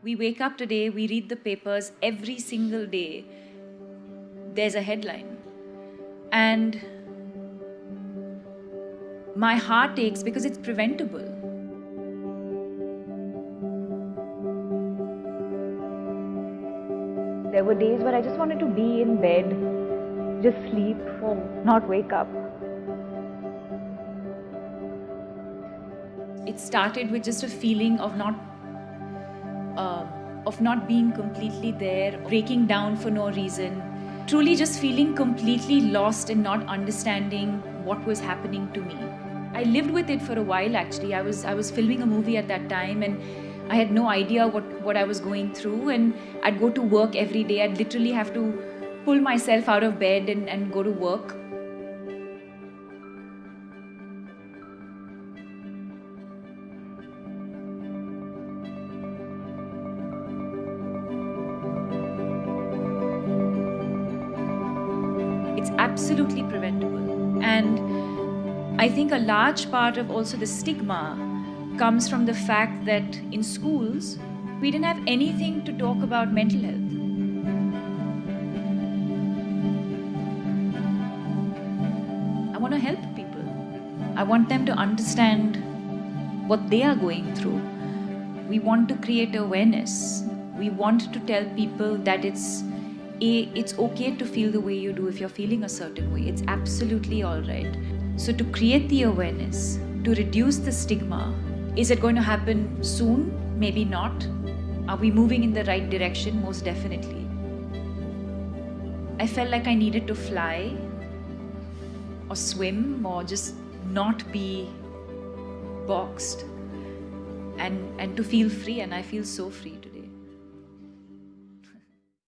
We wake up today, we read the papers every single day. There's a headline. And my heart aches because it's preventable. There were days where I just wanted to be in bed, just sleep, not wake up. It started with just a feeling of not uh, of not being completely there, breaking down for no reason, truly just feeling completely lost and not understanding what was happening to me. I lived with it for a while actually. I was I was filming a movie at that time and I had no idea what, what I was going through and I'd go to work every day. I'd literally have to pull myself out of bed and, and go to work. It's absolutely preventable. And I think a large part of also the stigma comes from the fact that in schools, we didn't have anything to talk about mental health. I want to help people. I want them to understand what they are going through. We want to create awareness. We want to tell people that it's it's okay to feel the way you do if you're feeling a certain way. It's absolutely all right. So to create the awareness, to reduce the stigma, is it going to happen soon? Maybe not. Are we moving in the right direction? Most definitely. I felt like I needed to fly or swim or just not be boxed and, and to feel free and I feel so free today.